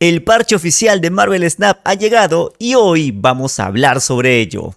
El parche oficial de Marvel Snap ha llegado y hoy vamos a hablar sobre ello.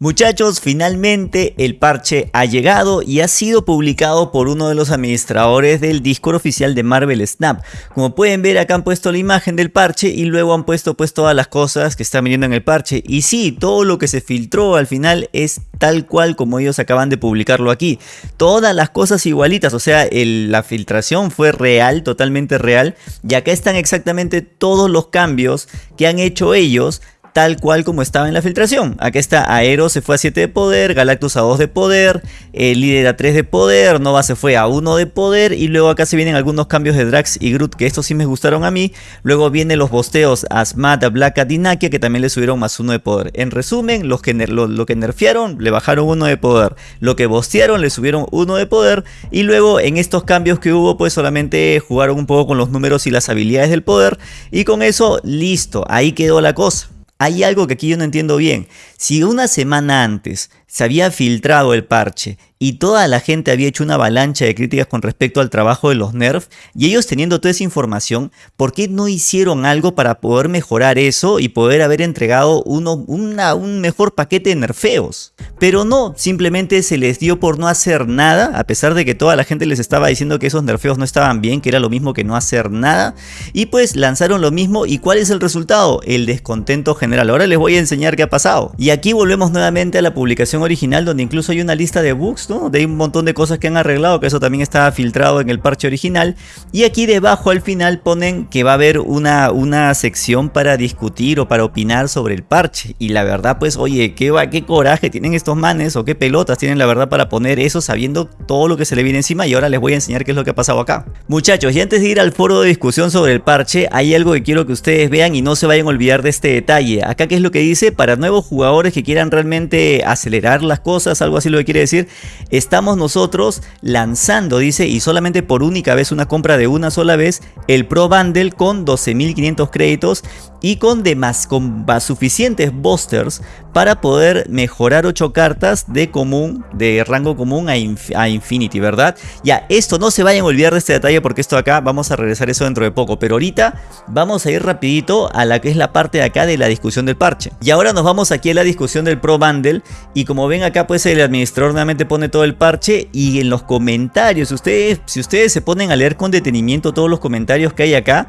Muchachos, finalmente el parche ha llegado y ha sido publicado por uno de los administradores del Discord oficial de Marvel Snap. Como pueden ver acá han puesto la imagen del parche y luego han puesto pues todas las cosas que están viniendo en el parche. Y sí, todo lo que se filtró al final es tal cual como ellos acaban de publicarlo aquí. Todas las cosas igualitas, o sea, la filtración fue real, totalmente real. Y acá están exactamente todos los cambios que han hecho ellos tal cual como estaba en la filtración. Aquí está Aero se fue a 7 de poder, Galactus a 2 de poder, el líder a 3 de poder, Nova se fue a 1 de poder y luego acá se vienen algunos cambios de Drax y Groot que estos sí me gustaron a mí. Luego vienen los bosteos a Smat, a Black, a Dinakia que también le subieron más 1 de poder. En resumen, los que lo, que nerfearon le bajaron 1 de poder, lo que bostearon le subieron 1 de poder y luego en estos cambios que hubo pues solamente jugaron un poco con los números y las habilidades del poder y con eso listo, ahí quedó la cosa. Hay algo que aquí yo no entiendo bien. Si una semana antes se había filtrado el parche y toda la gente había hecho una avalancha de críticas con respecto al trabajo de los nerfs y ellos teniendo toda esa información, ¿por qué no hicieron algo para poder mejorar eso y poder haber entregado un mejor paquete de nerfeos? Pero no, simplemente se les dio por no hacer nada, a pesar de que toda la gente les estaba diciendo que esos nerfeos no estaban bien, que era lo mismo que no hacer nada, y pues lanzaron lo mismo y ¿cuál es el resultado? El descontento general. Ahora les voy a enseñar qué ha pasado. Y aquí volvemos nuevamente a la publicación original donde incluso hay una lista de bugs, ¿no? De un montón de cosas que han arreglado, que eso también estaba filtrado en el parche original. Y aquí debajo al final ponen que va a haber una, una sección para discutir o para opinar sobre el parche. Y la verdad pues, oye, qué, qué coraje tienen estos manes o qué pelotas tienen la verdad para poner eso sabiendo todo lo que se le viene encima. Y ahora les voy a enseñar qué es lo que ha pasado acá. Muchachos, y antes de ir al foro de discusión sobre el parche, hay algo que quiero que ustedes vean y no se vayan a olvidar de este detalle. Acá qué es lo que dice, para nuevos jugadores que quieran realmente acelerar las cosas, algo así lo que quiere decir, estamos nosotros lanzando, dice, y solamente por única vez una compra de una sola vez, el Pro Bundle con 12.500 créditos y con demás, con suficientes boosters para poder mejorar 8 cartas de común, de rango común a, Infinity, ¿verdad? Ya, esto no se vayan a olvidar de este detalle porque esto acá vamos a regresar eso dentro de poco, pero ahorita vamos a ir rapidito a la que es la parte de acá de la discusión del parche. Y ahora nos vamos aquí a la discusión del Pro Bundle y como ven acá pues el administrador nuevamente pone todo el parche y en los comentarios, ustedes, si ustedes se ponen a leer con detenimiento todos los comentarios que hay acá,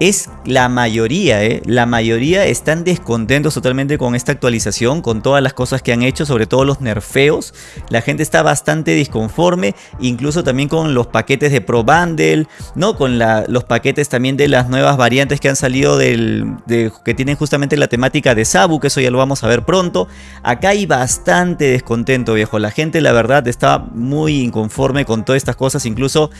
es la mayoría, ¿eh? la mayoría están descontentos totalmente con esta actualización, con todas las cosas que han hecho, sobre todo los nerfeos. La gente está bastante disconforme, incluso también con los paquetes de Pro Bundle, ¿no? con los paquetes también de las nuevas variantes que han salido del, que tienen justamente la temática de Sabu, que eso ya lo vamos a ver pronto. Acá hay bastante descontento, viejo. La gente, la verdad, está muy inconforme con todas estas cosas, incluso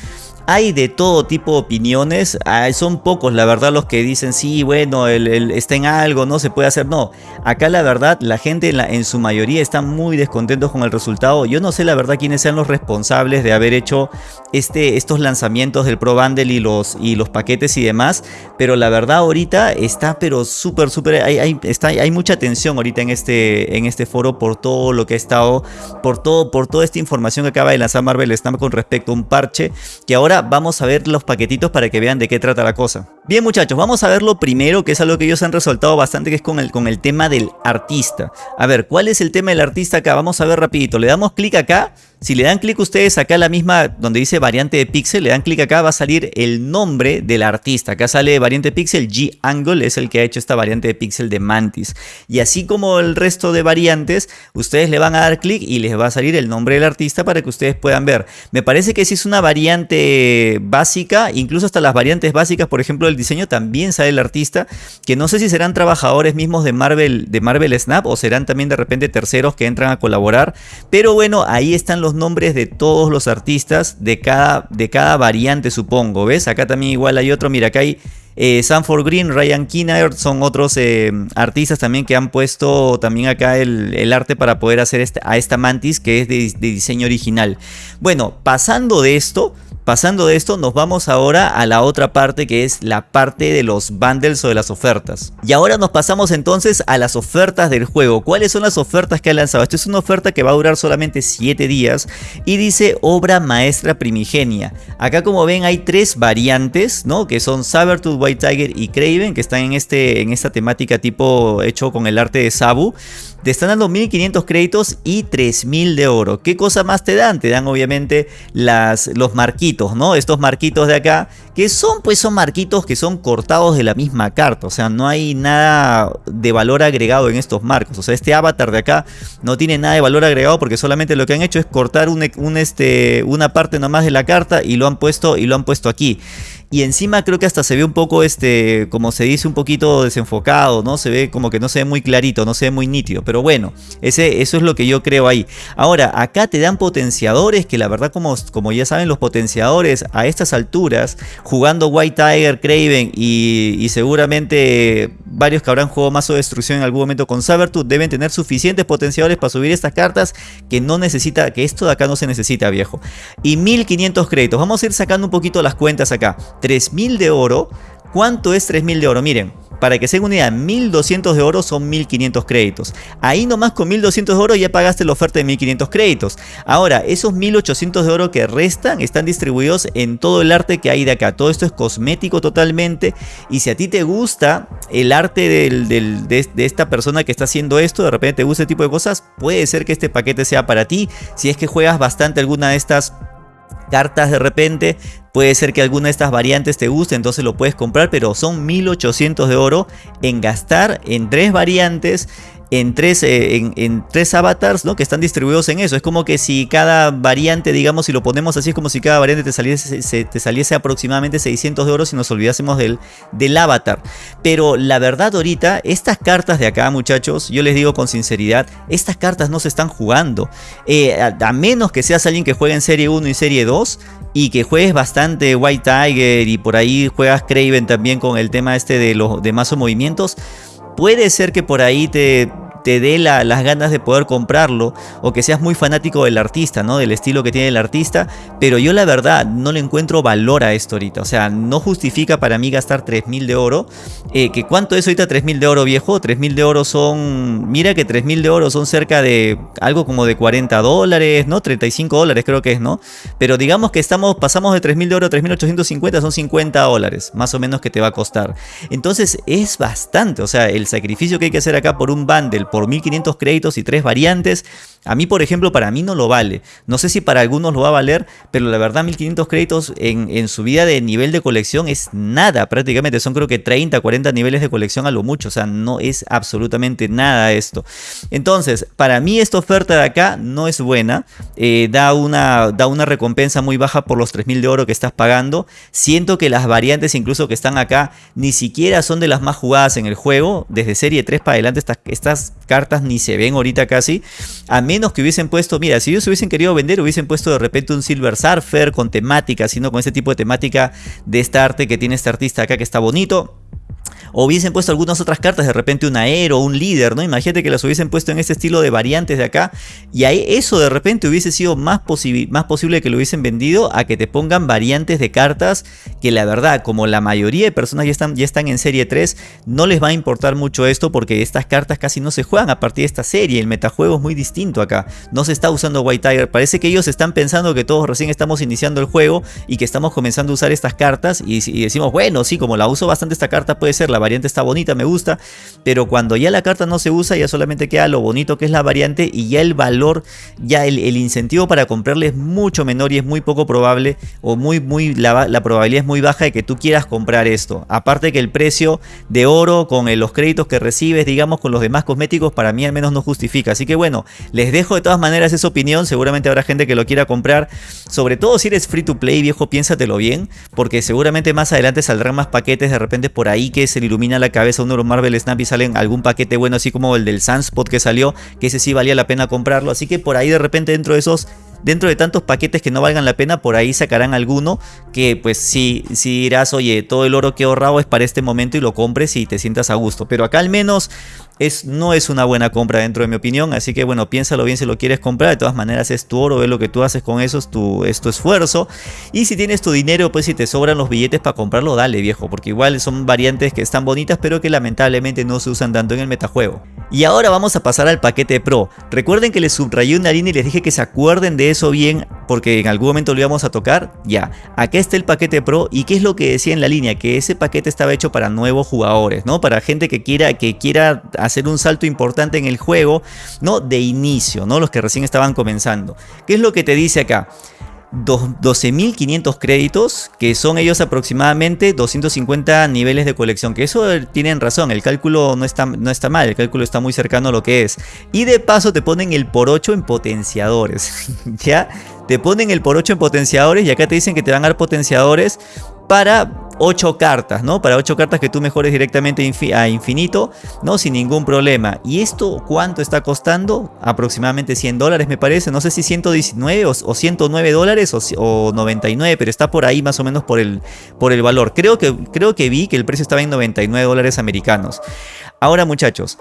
hay de todo tipo de opiniones, son pocos la verdad los que dicen sí, bueno, el, está en algo, no se puede hacer, no. Acá la verdad, la gente en, en, su mayoría está muy descontentos con el resultado. Yo no sé la verdad quiénes sean los responsables de haber hecho este, estos lanzamientos del Pro Bundle y los, y los paquetes y demás, pero la verdad ahorita está pero súper, súper, hay, hay, hay mucha tensión ahorita en este, en este foro por todo lo que ha estado, por, todo, por toda esta información que acaba de lanzar Marvel Snap con respecto a un parche, que ahora vamos a ver los paquetitos para que vean de qué trata la cosa. Bien muchachos, vamos a ver lo primero, que es algo que ellos han resaltado bastante, que es con el, con el tema del artista. A ver, ¿cuál es el tema del artista acá? Vamos a ver rapidito, le damos clic acá si le dan clic ustedes acá la misma donde dice variante de pixel, le dan clic acá va a salir el nombre del artista. Acá sale variante pixel, G-Angle es el que ha hecho esta variante de pixel de Mantis. Y así como el resto de variantes, ustedes le van a dar clic y les va a salir el nombre del artista para que ustedes puedan ver. Me parece que si es una variante básica, incluso hasta las variantes básicas, por ejemplo el diseño también sale el artista, que no sé si serán trabajadores mismos de Marvel, de Marvel Snap o serán también de repente terceros que entran a colaborar. Pero bueno, ahí están los nombres de todos los artistas de cada, de cada variante, supongo. ¿Ves? Acá también igual hay otro. Mira, acá hay eh, Sanford Green, Ryan Kinnaird, son otros eh, artistas también que han puesto también acá el, arte para poder hacer este, a esta mantis que es de, diseño original. Bueno, pasando de esto, Pasando de esto, nos vamos ahora a la otra parte que es la parte de los bundles o de las ofertas. Y ahora nos pasamos entonces a las ofertas del juego. ¿Cuáles son las ofertas que ha lanzado? Esto es una oferta que va a durar solamente 7 días y dice obra maestra primigenia. Acá como ven hay tres variantes, ¿no? Que son Sabertooth, White Tiger y Craven, que están en, este, en esta temática tipo hecho con el arte de Sabu. Te están dando 1500 créditos y 3000 de oro. ¿Qué cosa más te dan? Te dan obviamente las, los marquitos, ¿no? Estos marquitos de acá, que son pues son marquitos que son cortados de la misma carta. O sea, no hay nada de valor agregado en estos marcos. O sea, este avatar de acá no tiene nada de valor agregado porque solamente lo que han hecho es cortar un, este, una parte nomás de la carta y lo han puesto, y lo han puesto aquí y encima creo que hasta se ve un poco, este, como se dice, un poquito desenfocado, ¿no? Se ve como que no se ve muy clarito, no se ve muy nítido, pero bueno, ese, eso es lo que yo creo ahí. Ahora, acá te dan potenciadores, que la verdad como, como ya saben los potenciadores a estas alturas, jugando White Tiger, Craven y, seguramente varios que habrán jugado Mazo de Destrucción en algún momento con Sabertooth deben tener suficientes potenciadores para subir estas cartas que no necesita, que esto de acá no se necesita viejo. Y 1500 créditos, vamos a ir sacando un poquito las cuentas acá. 3000 de oro. ¿Cuánto es 3000 de oro? Miren, para que se den una idea, 1200 de oro son 1500 créditos. Ahí nomás con 1200 de oro ya pagaste la oferta de 1500 créditos. Ahora, esos 1800 de oro que restan están distribuidos en todo el arte que hay de acá. Todo esto es cosmético totalmente. Y si a ti te gusta el arte de, de esta persona que está haciendo esto, de repente te gusta este tipo de cosas, puede ser que este paquete sea para ti. Si es que juegas bastante alguna de estas cartas de repente Puede ser que alguna de estas variantes te guste, entonces lo puedes comprar, pero son 1800 de oro en gastar en tres variantes en tres, eh, en, tres avatars ¿no? que están distribuidos en eso. Es como que si cada variante, digamos, si lo ponemos así, es como si cada variante te saliese, te saliese aproximadamente 600 de oro si nos olvidásemos del, del avatar. Pero la verdad ahorita, estas cartas de acá, muchachos, yo les digo con sinceridad, estas cartas no se están jugando. Eh, a, menos que seas alguien que juegue en Serie 1 y Serie 2 y que juegues bastante White Tiger y por ahí juegas Craven también con el tema este de los de movimientos, puede ser que por ahí te te dé las ganas de poder comprarlo o que seas muy fanático del artista, ¿no? Del estilo que tiene el artista, pero yo la verdad no le encuentro valor a esto ahorita, o sea, no justifica para mí gastar 3000 de oro, eh, que cuánto es ahorita 3000 de oro viejo, 3000 de oro son, mira que 3000 de oro son cerca de algo como de 40 dólares, ¿no? 35 dólares creo que es, ¿no? Pero digamos que estamos, pasamos de 3000 de oro a 3850, son 50 dólares, más o menos que te va a costar. Entonces es bastante, o sea, el sacrificio que hay que hacer acá por un bundle, por 1500 créditos y tres variantes. A mí, por ejemplo, para mí no lo vale. No sé si para algunos lo va a valer, pero la verdad 1500 créditos en, en su vida de nivel de colección es nada. Prácticamente son creo que 30, 40 niveles de colección a lo mucho. O sea, no es absolutamente nada esto. Entonces, para mí esta oferta de acá no es buena. Eh, da, una, da una recompensa muy baja por los 3000 de oro que estás pagando. Siento que las variantes incluso que están acá ni siquiera son de las más jugadas en el juego. Desde serie 3 para adelante estas, estas cartas ni se ven ahorita casi. A menos que hubiesen puesto, mira, si ellos hubiesen querido vender, hubiesen puesto de repente un Silver Surfer con temática, sino con ese tipo de temática de esta arte que tiene este artista acá que está bonito o hubiesen puesto algunas otras cartas, de repente un aero, un líder, ¿no? Imagínate que las hubiesen puesto en este estilo de variantes de acá y ahí eso de repente hubiese sido más, más posible que lo hubiesen vendido a que te pongan variantes de cartas que la verdad, como la mayoría de personas ya están, ya están en serie 3, no les va a importar mucho esto porque estas cartas casi no se juegan a partir de esta serie, el metajuego es muy distinto acá, no se está usando White Tiger, parece que ellos están pensando que todos recién estamos iniciando el juego y que estamos comenzando a usar estas cartas y, y decimos, bueno, sí, como la uso bastante esta carta puede ser la variante está bonita, me gusta, pero cuando ya la carta no se usa, ya solamente queda lo bonito que es la variante y ya el valor, ya el, incentivo para comprarle es mucho menor y es muy poco probable o muy, muy, la, probabilidad es muy baja de que tú quieras comprar esto. Aparte que el precio de oro con los créditos que recibes, digamos, con los demás cosméticos, para mí al menos no justifica. Así que bueno, les dejo de todas maneras esa opinión, seguramente habrá gente que lo quiera comprar, sobre todo si eres free to play, viejo, piénsatelo bien, porque seguramente más adelante saldrán más paquetes de repente por ahí que se le ilumina la cabeza uno de los Marvel Snap y salen algún paquete bueno así como el del Sunspot que salió, que ese sí valía la pena comprarlo, así que por ahí de repente dentro de esos dentro de tantos paquetes que no valgan la pena, por ahí sacarán alguno que pues si, si dirás, oye, todo el oro que he ahorrado es para este momento y lo compres y te sientas a gusto. Pero acá al menos es, no es una buena compra dentro de mi opinión, así que bueno, piénsalo bien si lo quieres comprar, de todas maneras es tu oro, ve lo que tú haces con eso, es tu, es esfuerzo, y si tienes tu dinero, pues si te sobran los billetes para comprarlo, dale viejo, porque igual son variantes que están bonitas, pero que lamentablemente no se usan tanto en el metajuego. Y ahora vamos a pasar al paquete Pro, recuerden que les subrayé una línea y les dije que se acuerden de eso bien, porque en algún momento lo íbamos a tocar, ya, acá está el paquete Pro, y qué es lo que decía en la línea, que ese paquete estaba hecho para nuevos jugadores, ¿no? Para gente que quiera, que quiera hacer un salto importante en el juego, ¿no? De inicio, ¿no? Los que recién estaban comenzando. ¿Qué es lo que te dice acá? 12.500 créditos, que son ellos aproximadamente 250 niveles de colección, que eso tienen razón, el cálculo no está, no está mal, el cálculo está muy cercano a lo que es. Y de paso te ponen el por 8 en potenciadores, ¿ya? Te ponen el por 8 en potenciadores y acá te dicen que te van a dar potenciadores para 8 cartas, ¿no? Para 8 cartas que tú mejores directamente a infinito, ¿no? Sin ningún problema. ¿Y esto cuánto está costando? Aproximadamente 100 dólares me parece. No sé si 119 o, 109 dólares o, 99, pero está por ahí más o menos por el, por el valor. Creo que, creo que vi que el precio estaba en 99 dólares americanos. Ahora muchachos,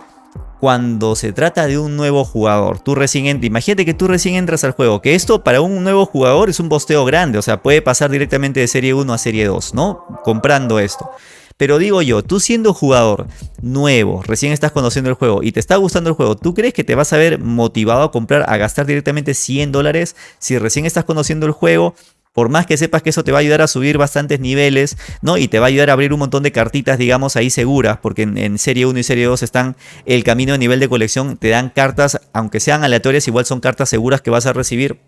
cuando se trata de un nuevo jugador. Tú recién entras, imagínate que tú recién entras al juego, que esto para un nuevo jugador es un bosteo grande, o sea, puede pasar directamente de serie 1 a serie 2, ¿no? Comprando esto. Pero digo yo, tú siendo jugador nuevo, recién estás conociendo el juego y te está gustando el juego, ¿tú crees que te vas a ver motivado a comprar, a gastar directamente 100 dólares si recién estás conociendo el juego por más que sepas que eso te va a ayudar a subir bastantes niveles, ¿no? Y te va a ayudar a abrir un montón de cartitas, digamos, ahí seguras, porque en, Serie 1 y Serie 2 están el camino de nivel de colección, te dan cartas, aunque sean aleatorias, igual son cartas seguras que vas a recibir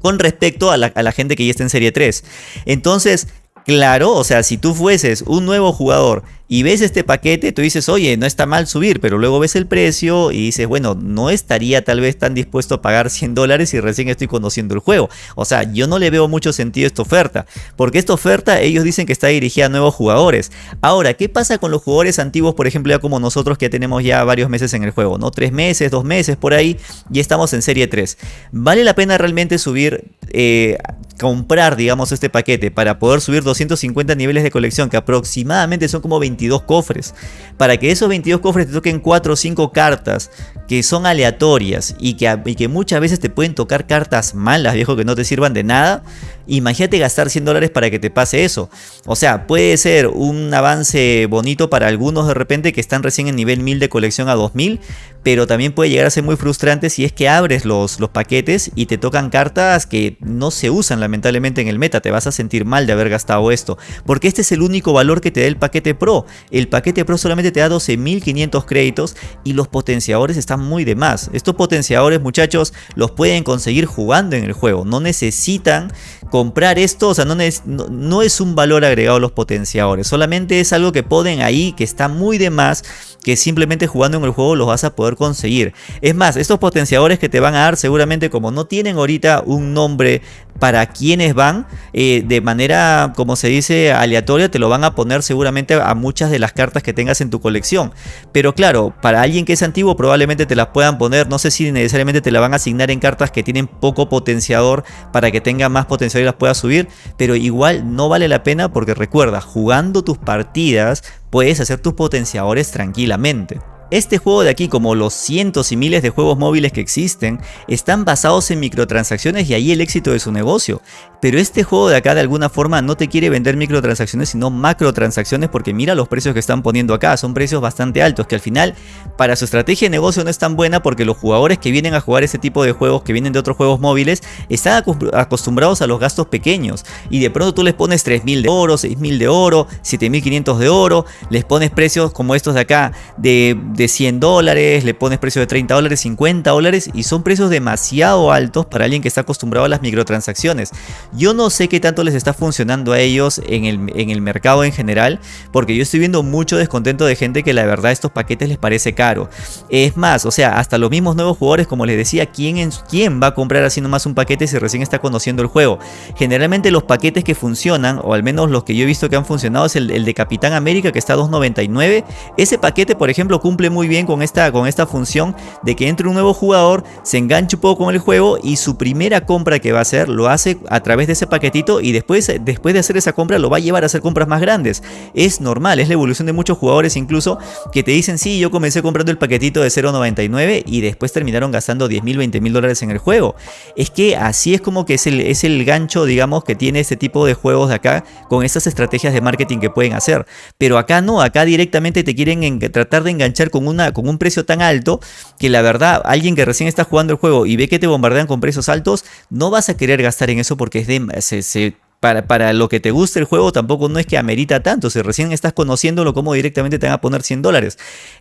con respecto a la, a la gente que ya está en Serie 3. Entonces, Claro, o sea, si tú fueses un nuevo jugador y ves este paquete, tú dices, oye, no está mal subir, pero luego ves el precio y dices, bueno, no estaría tal vez tan dispuesto a pagar 100 dólares si recién estoy conociendo el juego. O sea, yo no le veo mucho sentido esta oferta, porque esta oferta ellos dicen que está dirigida a nuevos jugadores. Ahora, ¿qué pasa con los jugadores antiguos, por ejemplo, ya como nosotros que tenemos ya varios meses en el juego, ¿no? Tres meses, dos meses, por ahí, y estamos en serie 3. ¿Vale la pena realmente subir, eh, comprar, digamos, este paquete para poder subir 250 niveles de colección, que aproximadamente son como 22 cofres. Para que esos 22 cofres te toquen 4 o 5 cartas que son aleatorias y que, y que muchas veces te pueden tocar cartas malas, viejo, que no te sirvan de nada. Imagínate gastar 100 dólares para que te pase eso. O sea, puede ser un avance bonito para algunos de repente que están recién en nivel 1000 de colección a 2000, pero también puede llegar a ser muy frustrante si es que abres los, los paquetes y te tocan cartas que no se usan lamentablemente en el meta. Te vas a sentir mal de haber gastado esto, porque este es el único valor que te da el paquete Pro. El paquete Pro solamente te da 12.500 créditos y los potenciadores están muy de más. Estos potenciadores, muchachos, los pueden conseguir jugando en el juego. No necesitan comprar esto, o sea, no, no, es un valor agregado a los potenciadores, solamente es algo que ponen ahí, que está muy de más, que simplemente jugando en el juego los vas a poder conseguir. Es más, estos potenciadores que te van a dar seguramente como no tienen ahorita un nombre para quienes van, eh, de manera, como se dice, aleatoria, te lo van a poner seguramente a muchas de las cartas que tengas en tu colección. Pero claro, para alguien que es antiguo probablemente te las puedan poner, no sé si necesariamente te la van a asignar en cartas que tienen poco potenciador para que tenga más potenciador las puedas subir, pero igual no vale la pena porque recuerda, jugando tus partidas puedes hacer tus potenciadores tranquilamente. Este juego de aquí, como los cientos y miles de juegos móviles que existen, están basados en microtransacciones y ahí el éxito de su negocio. Pero este juego de acá de alguna forma no te quiere vender microtransacciones sino macrotransacciones porque mira los precios que están poniendo acá, son precios bastante altos que al final para su estrategia de negocio no es tan buena porque los jugadores que vienen a jugar ese tipo de juegos que vienen de otros juegos móviles están acostumbrados a los gastos pequeños y de pronto tú les pones 3000 de oro, 6000 de oro, 7500 de oro, les pones precios como estos de acá de, de 100 dólares, le pones precios de 30 dólares, 50 dólares y son precios demasiado altos para alguien que está acostumbrado a las microtransacciones. Yo no sé qué tanto les está funcionando a ellos en el, en el mercado en general, porque yo estoy viendo mucho descontento de gente que la verdad estos paquetes les parece caro. Es más, o sea, hasta los mismos nuevos jugadores, como les decía, ¿quién, quién va a comprar así nomás un paquete si recién está conociendo el juego? Generalmente los paquetes que funcionan, o al menos los que yo he visto que han funcionado, es el, de Capitán América que está a 2.99. Ese paquete, por ejemplo, cumple cumple muy bien con esta, con esta función de que entre un nuevo jugador, se enganche un poco con el juego y su primera compra que va a hacer lo hace a través de ese paquetito y después, después de hacer esa compra lo va a llevar a hacer compras más grandes. Es normal, es la evolución de muchos jugadores incluso que te dicen, sí, yo comencé comprando el paquetito de 0.99 y después terminaron gastando 10 mil, 20 mil dólares en el juego. Es que así es como que es el, es el gancho, digamos, que tiene este tipo de juegos de acá con estas estrategias de marketing que pueden hacer. Pero acá no, acá directamente te quieren tratar de enganchar con, una, con un precio tan alto que la verdad, alguien que recién está jugando el juego y ve que te bombardean con precios altos, no vas a querer gastar en eso porque es de, se, para, para, lo que te guste el juego tampoco no es que amerita tanto. Si recién estás conociéndolo, como directamente te van a poner 100 dólares.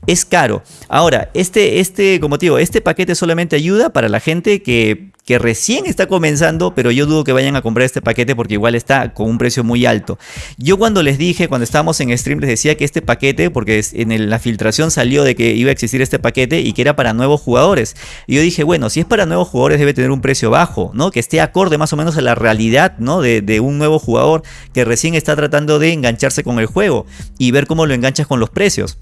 Es caro. Ahora, este, este, como te digo, este paquete solamente ayuda para la gente que que recién está comenzando, pero yo dudo que vayan a comprar este paquete porque igual está con un precio muy alto. Yo cuando les dije, cuando estábamos en stream, les decía que este paquete, porque en la filtración salió de que iba a existir este paquete y que era para nuevos jugadores. Y yo dije, bueno, si es para nuevos jugadores debe tener un precio bajo, ¿no? Que esté acorde más o menos a la realidad, ¿no? De, de un nuevo jugador que recién está tratando de engancharse con el juego y ver cómo lo enganchas con los precios.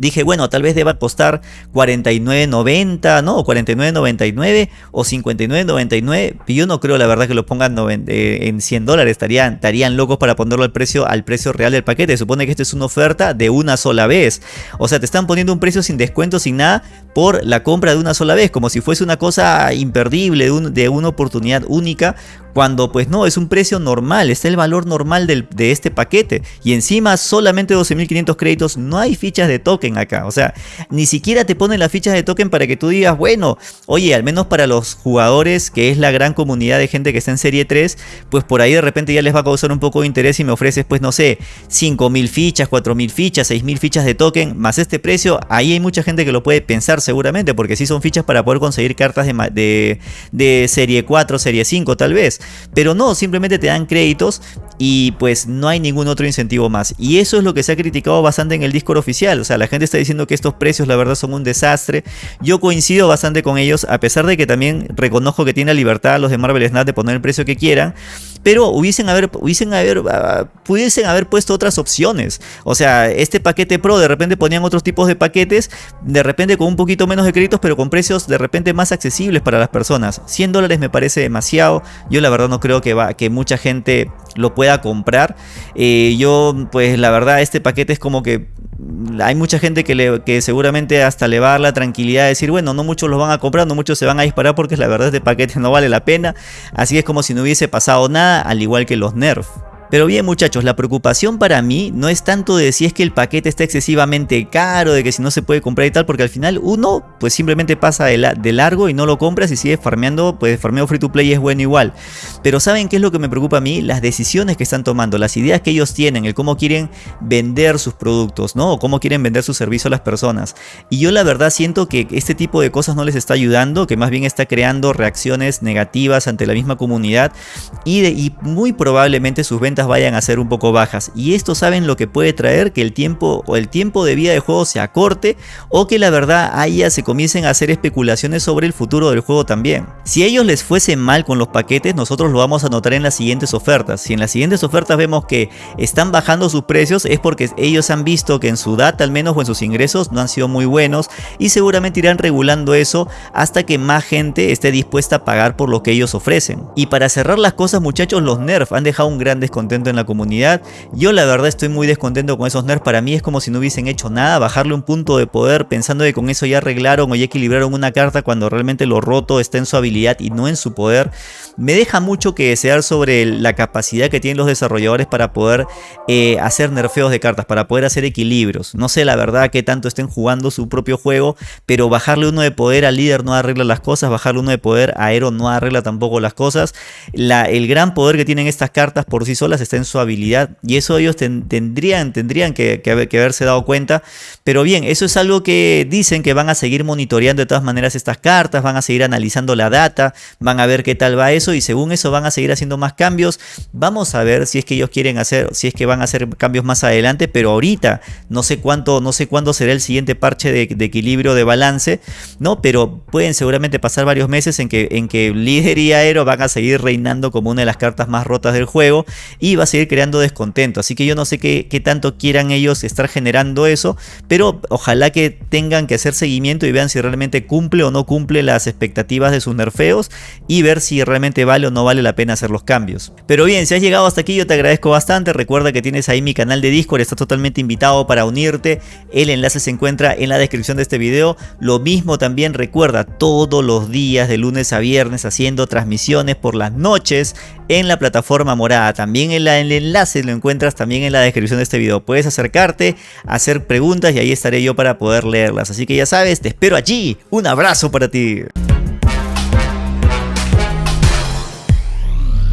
Dije, bueno, tal vez deba costar 49.90, ¿no? O 49.99 o 59.99. Yo no creo, la verdad, que lo pongan eh, en 100 dólares. Estarían, estarían locos para ponerlo al precio, al precio real del paquete. supone que esto es una oferta de una sola vez. O sea, te están poniendo un precio sin descuento, sin nada, por la compra de una sola vez. Como si fuese una cosa imperdible, de una oportunidad única cuando pues no, es un precio normal, está el valor normal de este paquete. Y encima solamente 12.500 créditos, no hay fichas de token acá. O sea, ni siquiera te ponen las fichas de token para que tú digas, bueno, oye, al menos para los jugadores, que es la gran comunidad de gente que está en Serie 3, pues por ahí de repente ya les va a causar un poco de interés y me ofreces, pues no sé, 5.000 fichas, 4.000 fichas, 6.000 fichas de token, más este precio, ahí hay mucha gente que lo puede pensar seguramente, porque sí son fichas para poder conseguir cartas de, de, de Serie 4, Serie 5 tal vez. Pero no, simplemente te dan créditos y pues no hay ningún otro incentivo más. Y eso es lo que se ha criticado bastante en el Discord oficial. O sea, la gente está diciendo que estos precios la verdad son un desastre. Yo coincido bastante con ellos, a pesar de que también reconozco que tiene la libertad los de Marvel Snap de poner el precio que quieran pero hubiesen haber, hubiesen haber, ah, pudiesen haber puesto otras opciones. O sea, este paquete Pro de repente ponían otros tipos de paquetes, de repente con un poquito menos de créditos, pero con precios de repente más accesibles para las personas. 100 dólares me parece demasiado. Yo la verdad no creo que, va, que mucha gente lo pueda comprar. Eh, yo, pues la verdad, este paquete es como que hay mucha gente que, le, que seguramente hasta le va a dar la tranquilidad de decir, bueno, no muchos los van a comprar, no muchos se van a disparar porque la verdad este paquete no vale la pena. Así es como si no hubiese pasado nada, al igual que los nerfs. Pero bien muchachos, la preocupación para mí no es tanto de si es que el paquete está excesivamente caro, de que si no se puede comprar y tal, porque al final uno pues simplemente pasa de, largo y no lo compras y sigue farmeando, pues farmeo free to play es bueno igual. Pero ¿saben qué es lo que me preocupa a mí? Las decisiones que están tomando, las ideas que ellos tienen, el cómo quieren vender sus productos, ¿no? O cómo quieren vender su servicio a las personas. Y yo la verdad siento que este tipo de cosas no les está ayudando, que más bien está creando reacciones negativas ante la misma comunidad y, y muy probablemente sus ventas vayan a ser un poco bajas. Y esto saben lo que puede traer que el tiempo o el tiempo de vida del juego se acorte o que la verdad ya se comiencen a hacer especulaciones sobre el futuro del juego también. Si a ellos les fuese mal con los paquetes, nosotros lo vamos a notar en las siguientes ofertas. Si en las siguientes ofertas vemos que están bajando sus precios es porque ellos han visto que en su data al menos o en sus ingresos no han sido muy buenos y seguramente irán regulando eso hasta que más gente esté dispuesta a pagar por lo que ellos ofrecen. Y para cerrar las cosas muchachos, los Nerf han dejado un gran descontento en la comunidad. Yo la verdad estoy muy descontento con esos nerfs. Para mí es como si no hubiesen hecho nada. Bajarle un punto de poder pensando que con eso ya arreglaron o ya equilibraron una carta cuando realmente lo roto está en su habilidad y no en su poder. Me deja mucho que desear sobre la capacidad que tienen los desarrolladores para poder eh, hacer nerfeos de cartas, para poder hacer equilibrios. No sé la verdad que tanto estén jugando su propio juego, pero bajarle uno de poder al líder no arregla las cosas, bajarle uno de poder a Aero no arregla tampoco las cosas. El gran poder que tienen estas cartas por sí solas está en su habilidad y eso ellos tendrían, tendrían que, haberse dado cuenta. Pero bien, eso es algo que dicen que van a seguir monitoreando de todas maneras estas cartas, van a seguir analizando la data, van a ver qué tal va eso y según eso van a seguir haciendo más cambios. Vamos a ver si es que ellos quieren hacer, si es que van a hacer cambios más adelante, pero ahorita no sé cuánto, no sé cuándo será el siguiente parche de, equilibrio de balance, ¿no? Pero pueden seguramente pasar varios meses en que, en que líder y aero van a seguir reinando como una de las cartas más rotas del juego y y va a seguir creando descontento. Así que yo no sé qué, tanto quieran ellos estar generando eso, pero ojalá que tengan que hacer seguimiento y vean si realmente cumple o no cumple las expectativas de sus nerfeos y ver si realmente vale o no vale la pena hacer los cambios. Pero bien, si has llegado hasta aquí yo te agradezco bastante, recuerda que tienes ahí mi canal de Discord, estás totalmente invitado para unirte, el enlace se encuentra en la descripción de este video, lo mismo también recuerda todos los días de lunes a viernes haciendo transmisiones por las noches en la plataforma morada, también el, el enlace lo encuentras también en la descripción de este video, puedes acercarte, hacer preguntas y ahí estaré yo para poder leerlas, así que ya sabes, te espero allí, un abrazo para ti.